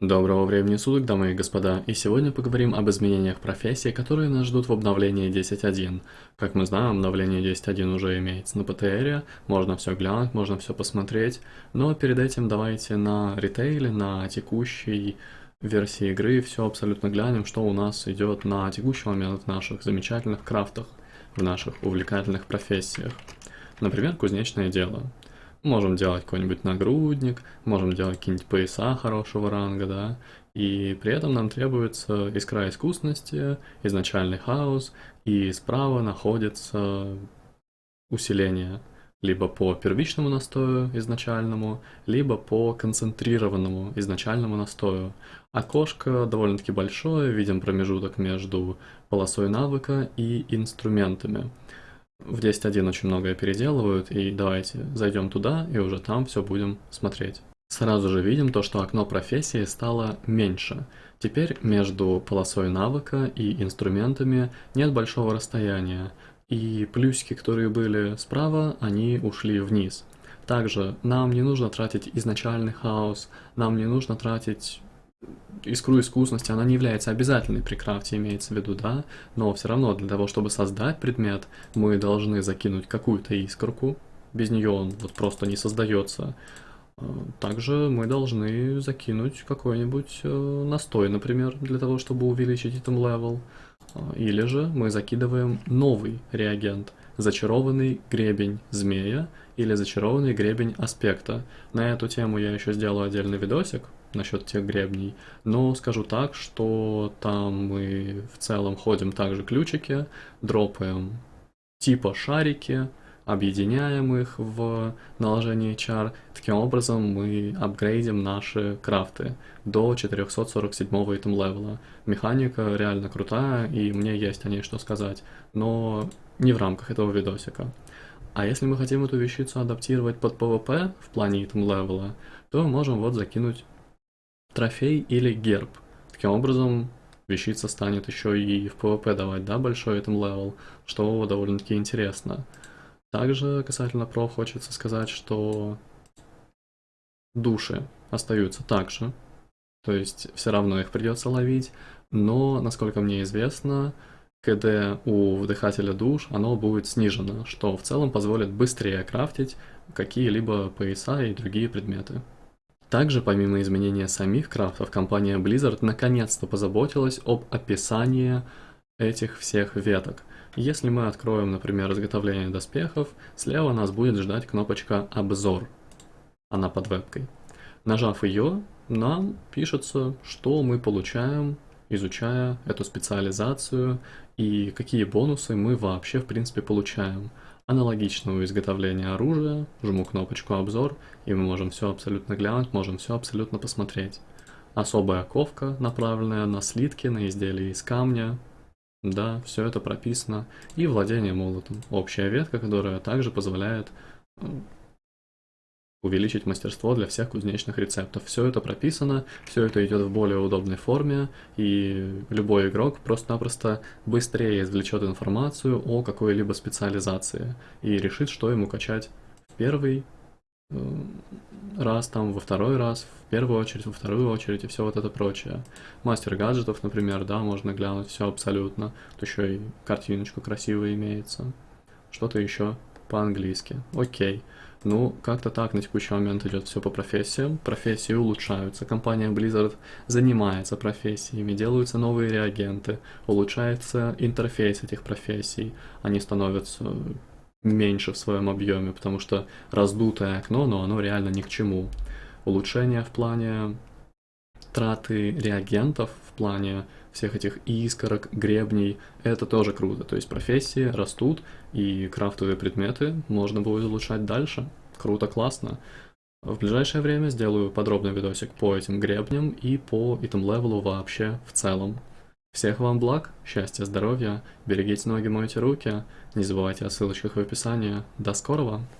Доброго времени суток, дамы и господа, и сегодня поговорим об изменениях профессии, которые нас ждут в обновлении 10.1. Как мы знаем, обновление 10.1 уже имеется на ПТРе, можно все глянуть, можно все посмотреть, но перед этим давайте на ритейле, на текущей версии игры все абсолютно глянем, что у нас идет на текущий момент в наших замечательных крафтах, в наших увлекательных профессиях. Например, кузнечное дело. Можем делать какой-нибудь нагрудник, можем делать какие-нибудь пояса хорошего ранга, да, и при этом нам требуется искра искусности, изначальный хаос, и справа находится усиление либо по первичному настою изначальному, либо по концентрированному изначальному настою. Окошко довольно-таки большое, видим промежуток между полосой навыка и инструментами. В 10.1 очень многое переделывают, и давайте зайдем туда, и уже там все будем смотреть. Сразу же видим то, что окно профессии стало меньше. Теперь между полосой навыка и инструментами нет большого расстояния, и плюсики, которые были справа, они ушли вниз. Также нам не нужно тратить изначальный хаос, нам не нужно тратить искру искусности, она не является обязательной при крафте, имеется в виду, да, но все равно для того, чтобы создать предмет, мы должны закинуть какую-то искорку, без нее он вот просто не создается. А, также мы должны закинуть какой-нибудь э, настой, например, для того, чтобы увеличить item level. А, или же мы закидываем новый реагент, зачарованный гребень змея или зачарованный гребень аспекта. На эту тему я еще сделаю отдельный видосик, насчет тех гребней, но скажу так, что там мы в целом ходим также ключики, дропаем типа шарики, объединяем их в наложении чар. Таким образом мы апгрейдим наши крафты до 447 item level а. Механика реально крутая, и мне есть о ней что сказать, но не в рамках этого видосика. А если мы хотим эту вещицу адаптировать под PvP в плане item level а, то можем вот закинуть трофей или герб. Таким образом, вещица станет еще и в PvP давать, да, большой item level, что довольно-таки интересно. Также касательно про хочется сказать, что души остаются также, то есть все равно их придется ловить, но, насколько мне известно, КД у вдыхателя душ, оно будет снижено, что в целом позволит быстрее крафтить какие-либо пояса и другие предметы. Также, помимо изменения самих крафтов, компания Blizzard наконец-то позаботилась об описании этих всех веток. Если мы откроем, например, изготовление доспехов, слева нас будет ждать кнопочка «Обзор». Она под вебкой. Нажав ее, нам пишется, что мы получаем, изучая эту специализацию и какие бонусы мы вообще в принципе получаем. Аналогично у изготовления оружия, жму кнопочку «Обзор», и мы можем все абсолютно глянуть, можем все абсолютно посмотреть. Особая ковка, направленная на слитки, на изделия из камня. Да, все это прописано. И владение молотом. Общая ветка, которая также позволяет увеличить мастерство для всех кузнечных рецептов. Все это прописано, все это идет в более удобной форме, и любой игрок просто-напросто быстрее извлечет информацию о какой-либо специализации и решит, что ему качать в первый э, раз, там, во второй раз, в первую очередь, во вторую очередь и все вот это прочее. Мастер гаджетов, например, да, можно глянуть все абсолютно. Тут еще и картиночку красивая имеется. Что-то еще по-английски. Окей. Ну, как-то так на текущий момент идет все по профессиям. Профессии улучшаются. Компания Blizzard занимается профессиями, делаются новые реагенты, улучшается интерфейс этих профессий. Они становятся меньше в своем объеме, потому что раздутое окно, но оно реально ни к чему. Улучшение в плане траты реагентов, в плане всех этих искорок, гребней, это тоже круто. То есть профессии растут, и крафтовые предметы можно будет улучшать дальше. Круто, классно. В ближайшее время сделаю подробный видосик по этим гребням и по этим левелу вообще в целом. Всех вам благ, счастья, здоровья, берегите ноги, мойте руки, не забывайте о ссылочках в описании. До скорого!